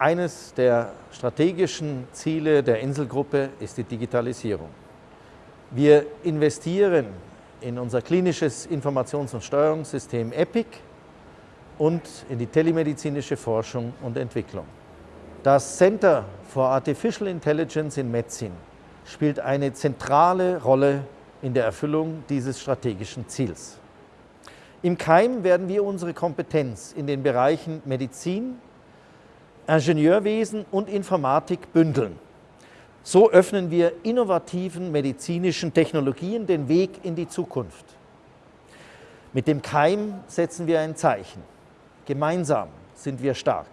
Eines der strategischen Ziele der Inselgruppe ist die Digitalisierung. Wir investieren in unser klinisches Informations- und Steuerungssystem EPIC und in die telemedizinische Forschung und Entwicklung. Das Center for Artificial Intelligence in Metzin spielt eine zentrale Rolle in der Erfüllung dieses strategischen Ziels. Im Keim werden wir unsere Kompetenz in den Bereichen Medizin, Ingenieurwesen und Informatik bündeln. So öffnen wir innovativen medizinischen Technologien den Weg in die Zukunft. Mit dem Keim setzen wir ein Zeichen. Gemeinsam sind wir stark.